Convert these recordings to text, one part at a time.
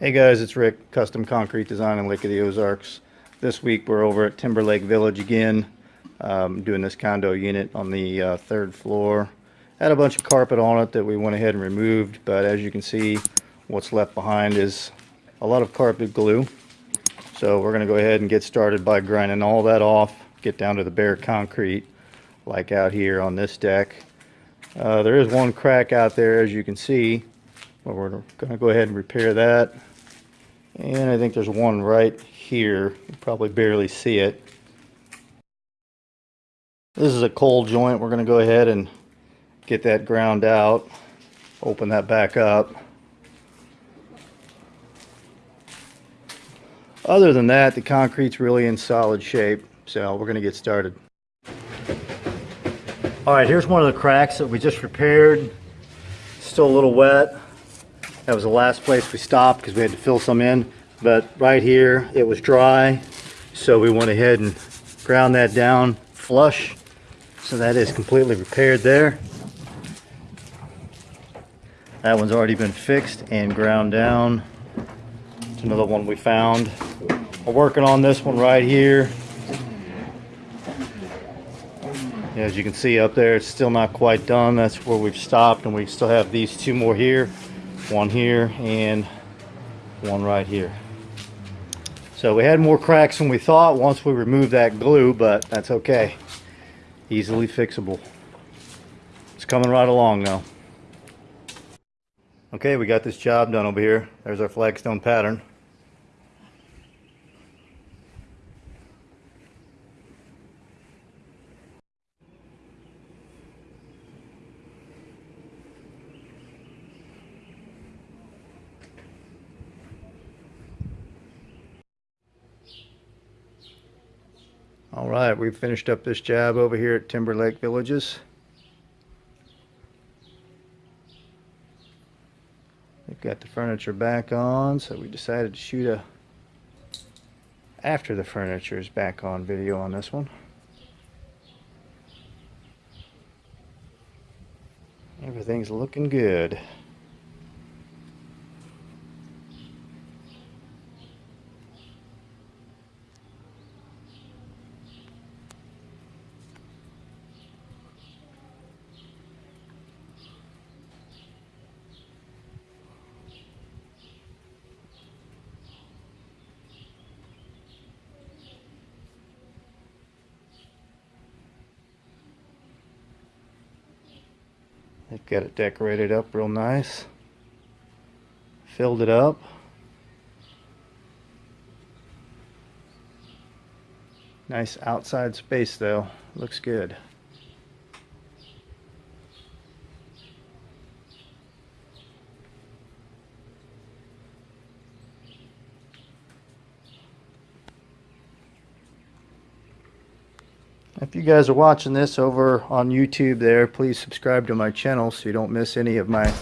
Hey guys, it's Rick, Custom Concrete Design in Lake of the Ozarks. This week we're over at Timber Lake Village again, um, doing this condo unit on the uh, third floor. Had a bunch of carpet on it that we went ahead and removed, but as you can see, what's left behind is a lot of carpet glue. So we're going to go ahead and get started by grinding all that off, get down to the bare concrete, like out here on this deck. Uh, there is one crack out there, as you can see, but we're going to go ahead and repair that. And I think there's one right here. You probably barely see it. This is a cold joint. We're going to go ahead and get that ground out. Open that back up. Other than that, the concrete's really in solid shape. So we're going to get started. All right, here's one of the cracks that we just repaired. Still a little wet. That was the last place we stopped because we had to fill some in. But right here, it was dry. So we went ahead and ground that down flush. So that is completely repaired there. That one's already been fixed and ground down. It's another one we found. We're working on this one right here. As you can see up there, it's still not quite done. That's where we've stopped and we still have these two more here one here and one right here. So we had more cracks than we thought once we removed that glue but that's okay. Easily fixable. It's coming right along now okay we got this job done over here. There's our flagstone pattern All right, we've finished up this job over here at Timber Lake Villages. We've got the furniture back on, so we decided to shoot a after the furniture is back on video on this one. Everything's looking good. Got it decorated up real nice. Filled it up. Nice outside space though. Looks good. If you guys are watching this over on YouTube there, please subscribe to my channel so you don't miss any of my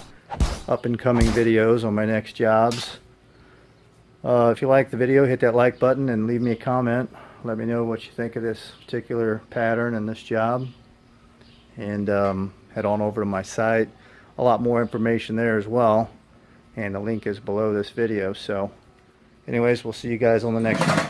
up and coming videos on my next jobs. Uh, if you like the video, hit that like button and leave me a comment. Let me know what you think of this particular pattern and this job. And um, head on over to my site. A lot more information there as well. And the link is below this video. So anyways, we'll see you guys on the next one.